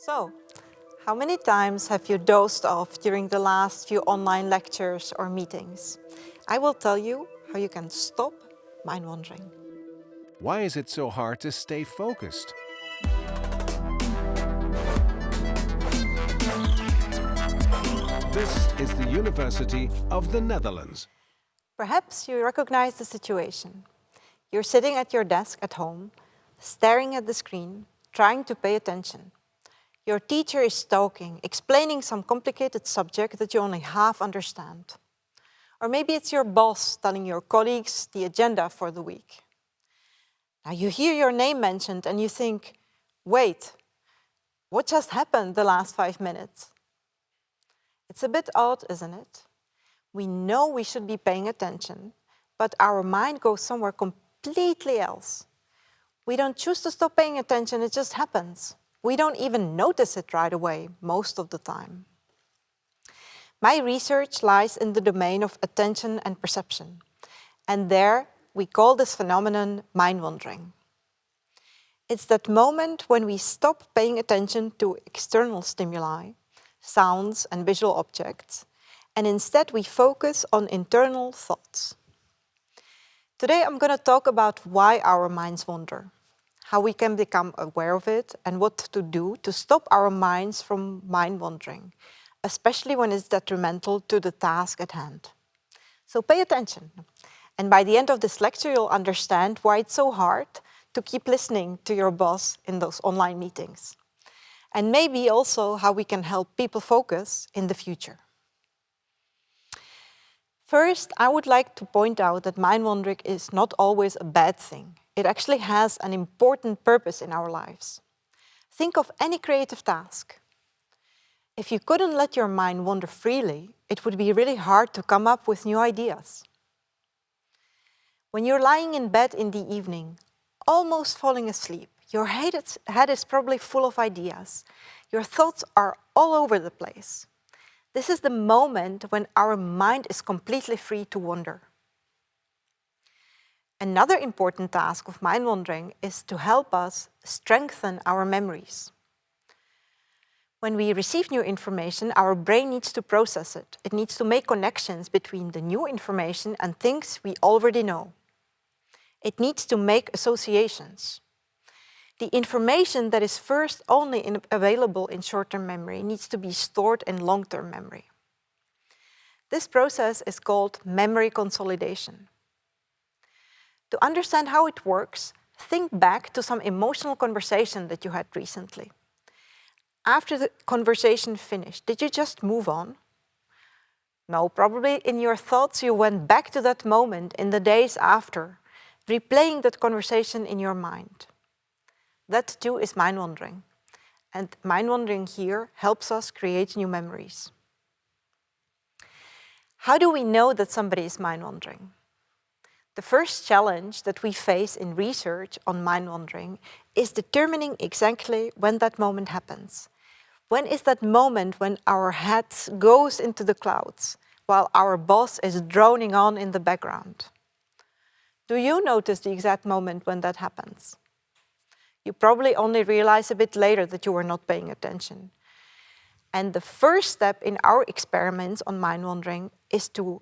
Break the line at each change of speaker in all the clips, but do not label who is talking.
So, how many times have you dozed off during the last few online lectures or meetings? I will tell you how you can stop mind wandering.
Why is it so hard to stay focused? This is the University of the Netherlands.
Perhaps you recognize the situation. You're sitting at your desk at home, staring at the screen, trying to pay attention. Your teacher is talking, explaining some complicated subject that you only half understand. Or maybe it's your boss telling your colleagues the agenda for the week. Now you hear your name mentioned and you think, wait, what just happened the last five minutes? It's a bit odd, isn't it? We know we should be paying attention, but our mind goes somewhere completely else. We don't choose to stop paying attention, it just happens. We don't even notice it right away, most of the time. My research lies in the domain of attention and perception. And there we call this phenomenon mind wandering. It's that moment when we stop paying attention to external stimuli, sounds and visual objects, and instead we focus on internal thoughts. Today I'm going to talk about why our minds wander how we can become aware of it and what to do to stop our minds from mind wandering, especially when it's detrimental to the task at hand. So pay attention. And by the end of this lecture, you'll understand why it's so hard to keep listening to your boss in those online meetings. And maybe also how we can help people focus in the future. First, I would like to point out that mind wandering is not always a bad thing. It actually has an important purpose in our lives. Think of any creative task. If you couldn't let your mind wander freely, it would be really hard to come up with new ideas. When you're lying in bed in the evening, almost falling asleep, your head is probably full of ideas. Your thoughts are all over the place. This is the moment when our mind is completely free to wander. Another important task of mind wandering is to help us strengthen our memories. When we receive new information, our brain needs to process it. It needs to make connections between the new information and things we already know. It needs to make associations. The information that is first only in available in short-term memory needs to be stored in long-term memory. This process is called memory consolidation. To understand how it works, think back to some emotional conversation that you had recently. After the conversation finished, did you just move on? No, probably in your thoughts you went back to that moment in the days after, replaying that conversation in your mind. That too is mind wandering. And mind wandering here helps us create new memories. How do we know that somebody is mind wandering? The first challenge that we face in research on mind wandering is determining exactly when that moment happens. When is that moment when our head goes into the clouds while our boss is droning on in the background? Do you notice the exact moment when that happens? You probably only realize a bit later that you were not paying attention. And the first step in our experiments on mind wandering is to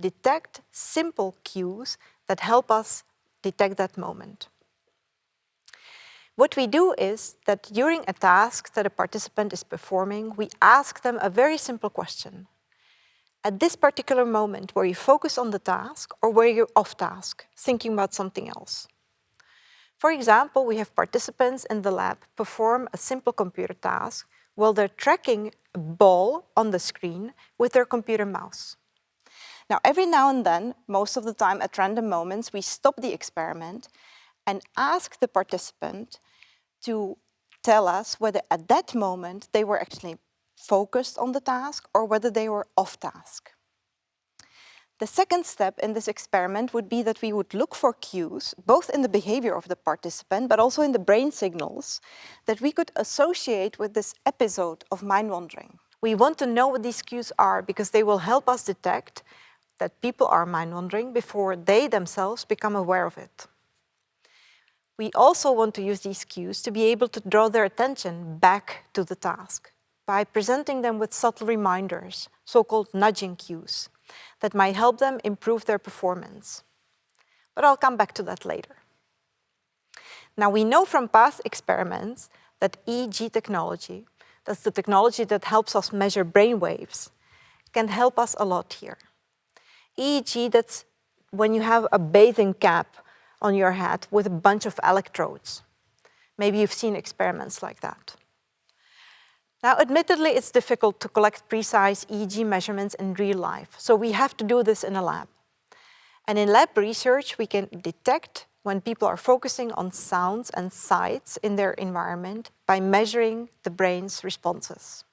detect simple cues that help us detect that moment. What we do is that during a task that a participant is performing, we ask them a very simple question. At this particular moment, were you focused on the task or were you off task, thinking about something else? For example, we have participants in the lab perform a simple computer task while they're tracking a ball on the screen with their computer mouse. Now, every now and then, most of the time at random moments, we stop the experiment and ask the participant to tell us whether at that moment they were actually focused on the task or whether they were off task. The second step in this experiment would be that we would look for cues, both in the behavior of the participant, but also in the brain signals, that we could associate with this episode of mind wandering. We want to know what these cues are because they will help us detect that people are mind wandering before they themselves become aware of it. We also want to use these cues to be able to draw their attention back to the task by presenting them with subtle reminders, so-called nudging cues, that might help them improve their performance. But I'll come back to that later. Now we know from past experiments that EEG technology, that's the technology that helps us measure brain waves, can help us a lot here. EEG, that's when you have a bathing cap on your head with a bunch of electrodes. Maybe you've seen experiments like that. Now, admittedly, it's difficult to collect precise EEG measurements in real life, so we have to do this in a lab. And in lab research, we can detect when people are focusing on sounds and sights in their environment by measuring the brain's responses.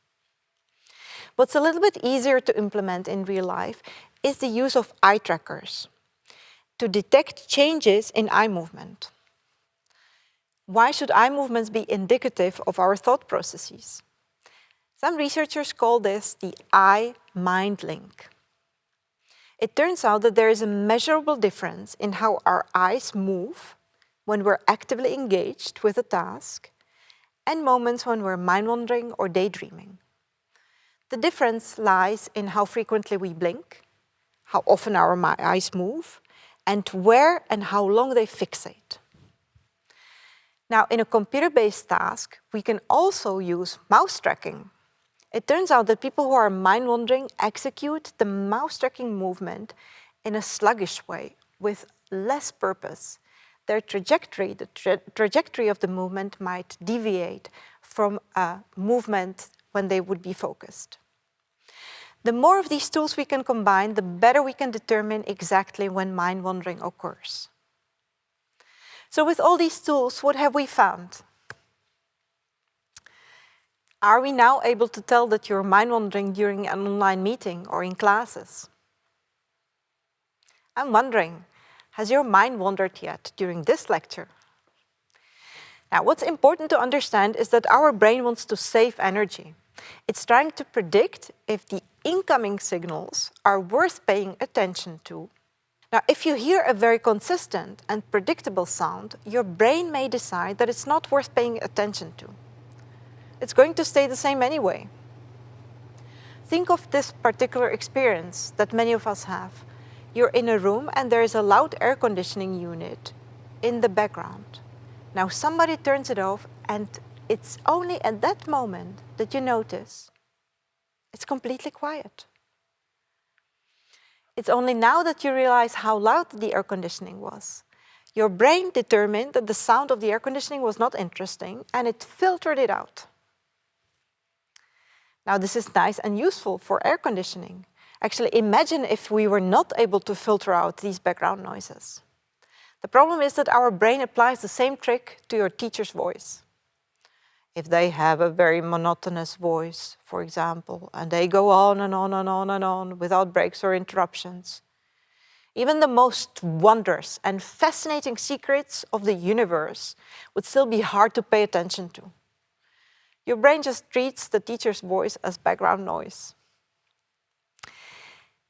What's a little bit easier to implement in real life is the use of eye trackers to detect changes in eye movement. Why should eye movements be indicative of our thought processes? Some researchers call this the eye-mind link. It turns out that there is a measurable difference in how our eyes move when we're actively engaged with a task and moments when we're mind-wandering or daydreaming. The difference lies in how frequently we blink, how often our eyes move, and where and how long they fixate. Now, in a computer-based task, we can also use mouse tracking it turns out that people who are mind-wandering execute the mouse-tracking movement in a sluggish way with less purpose. Their trajectory, the tra trajectory of the movement might deviate from a movement when they would be focused. The more of these tools we can combine, the better we can determine exactly when mind-wandering occurs. So with all these tools, what have we found? Are we now able to tell that you're mind-wandering during an online meeting or in classes? I'm wondering, has your mind wandered yet during this lecture? Now, what's important to understand is that our brain wants to save energy. It's trying to predict if the incoming signals are worth paying attention to. Now, if you hear a very consistent and predictable sound, your brain may decide that it's not worth paying attention to it's going to stay the same anyway. Think of this particular experience that many of us have. You're in a room and there is a loud air conditioning unit in the background. Now somebody turns it off and it's only at that moment that you notice it's completely quiet. It's only now that you realize how loud the air conditioning was. Your brain determined that the sound of the air conditioning was not interesting and it filtered it out. Now this is nice and useful for air conditioning. Actually, imagine if we were not able to filter out these background noises. The problem is that our brain applies the same trick to your teacher's voice. If they have a very monotonous voice, for example, and they go on and on and on and on without breaks or interruptions, even the most wondrous and fascinating secrets of the universe would still be hard to pay attention to. Your brain just treats the teacher's voice as background noise.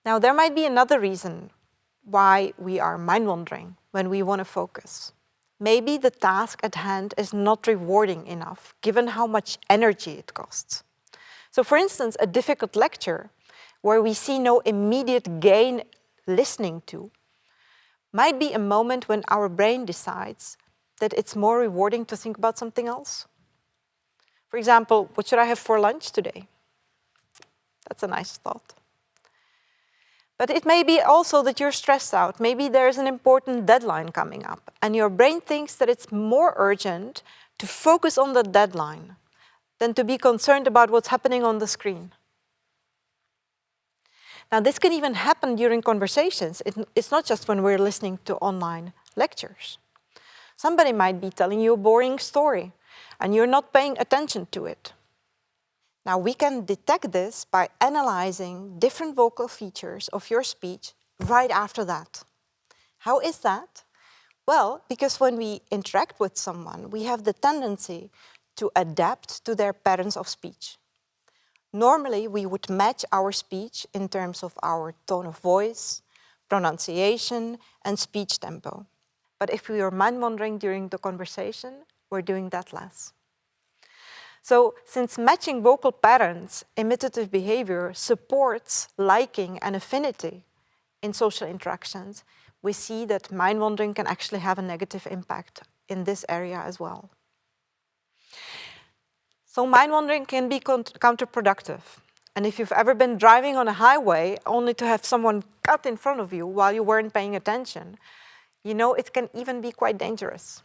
Now, there might be another reason why we are mind-wandering when we want to focus. Maybe the task at hand is not rewarding enough, given how much energy it costs. So for instance, a difficult lecture, where we see no immediate gain listening to, might be a moment when our brain decides that it's more rewarding to think about something else. For example, what should I have for lunch today? That's a nice thought. But it may be also that you're stressed out. Maybe there's an important deadline coming up and your brain thinks that it's more urgent to focus on the deadline than to be concerned about what's happening on the screen. Now, this can even happen during conversations. It, it's not just when we're listening to online lectures. Somebody might be telling you a boring story and you're not paying attention to it. Now we can detect this by analyzing different vocal features of your speech right after that. How is that? Well, because when we interact with someone, we have the tendency to adapt to their patterns of speech. Normally, we would match our speech in terms of our tone of voice, pronunciation, and speech tempo. But if we are mind-wandering during the conversation, we're doing that less. So since matching vocal patterns, imitative behavior supports liking and affinity in social interactions, we see that mind-wandering can actually have a negative impact in this area as well. So mind-wandering can be counterproductive. And if you've ever been driving on a highway only to have someone cut in front of you while you weren't paying attention, you know it can even be quite dangerous.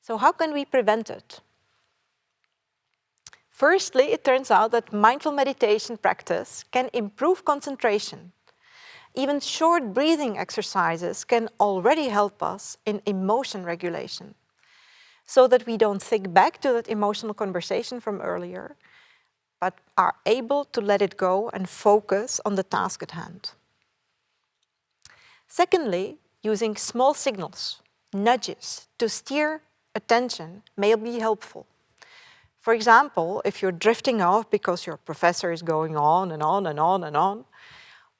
So how can we prevent it? Firstly, it turns out that mindful meditation practice can improve concentration. Even short breathing exercises can already help us in emotion regulation so that we don't think back to that emotional conversation from earlier, but are able to let it go and focus on the task at hand. Secondly, using small signals, nudges, to steer attention may be helpful. For example, if you're drifting off because your professor is going on and on and on and on,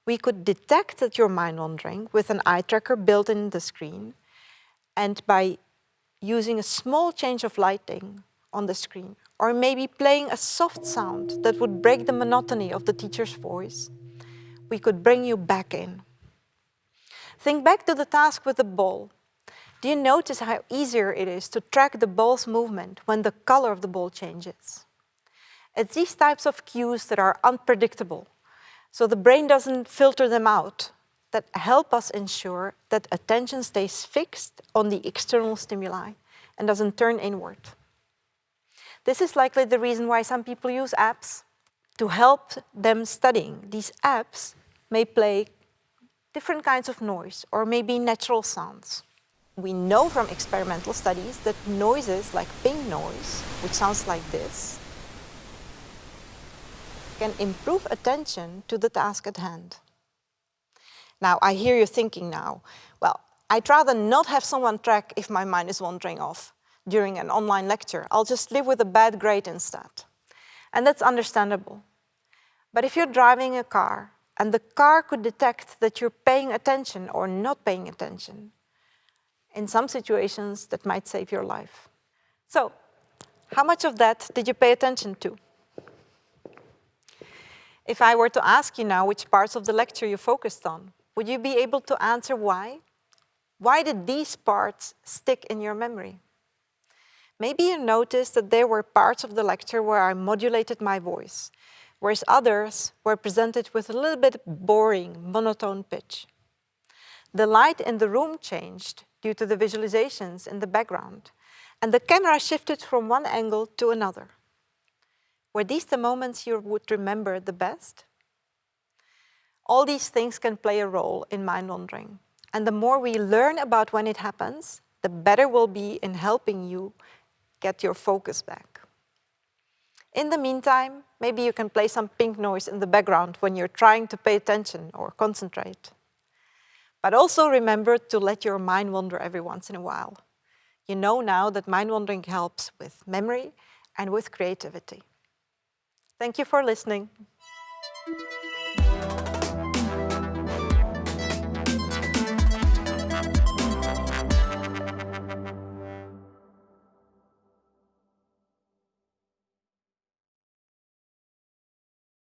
we could detect that you're mind wandering with an eye tracker built in the screen and by using a small change of lighting on the screen or maybe playing a soft sound that would break the monotony of the teacher's voice, we could bring you back in. Think back to the task with the ball. Do you notice how easier it is to track the ball's movement when the color of the ball changes? It's these types of cues that are unpredictable, so the brain doesn't filter them out, that help us ensure that attention stays fixed on the external stimuli and doesn't turn inward. This is likely the reason why some people use apps to help them studying. These apps may play different kinds of noise or maybe natural sounds. We know from experimental studies that noises like pink noise, which sounds like this, can improve attention to the task at hand. Now, I hear you thinking now, well, I'd rather not have someone track if my mind is wandering off during an online lecture. I'll just live with a bad grade instead. And that's understandable. But if you're driving a car and the car could detect that you're paying attention or not paying attention, in some situations that might save your life. So, how much of that did you pay attention to? If I were to ask you now which parts of the lecture you focused on, would you be able to answer why? Why did these parts stick in your memory? Maybe you noticed that there were parts of the lecture where I modulated my voice, whereas others were presented with a little bit boring, monotone pitch. The light in the room changed due to the visualizations in the background, and the camera shifted from one angle to another. Were these the moments you would remember the best? All these things can play a role in mind wandering. And the more we learn about when it happens, the better we'll be in helping you get your focus back. In the meantime, maybe you can play some pink noise in the background when you're trying to pay attention or concentrate. But also remember to let your mind wander every once in a while. You know now that mind wandering helps with memory and with creativity. Thank you for listening.